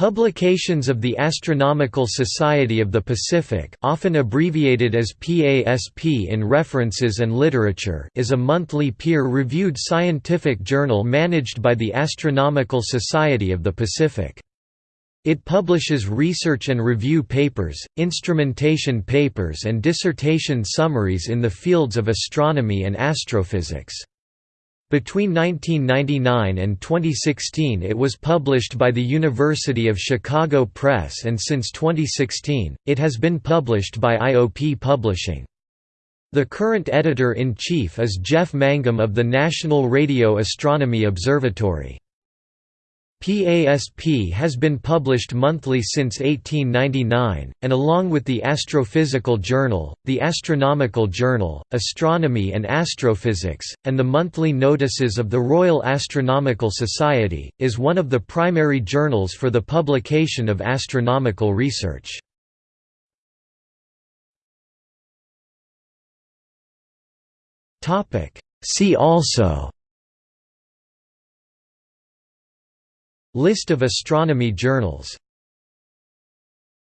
Publications of the Astronomical Society of the Pacific often abbreviated as PASP in references and literature is a monthly peer-reviewed scientific journal managed by the Astronomical Society of the Pacific. It publishes research and review papers, instrumentation papers and dissertation summaries in the fields of astronomy and astrophysics. Between 1999 and 2016 it was published by the University of Chicago Press and since 2016, it has been published by IOP Publishing. The current editor-in-chief is Jeff Mangum of the National Radio Astronomy Observatory. PASP has been published monthly since 1899, and along with the Astrophysical Journal, the Astronomical Journal, Astronomy and Astrophysics, and the monthly notices of the Royal Astronomical Society, is one of the primary journals for the publication of astronomical research. See also List of astronomy journals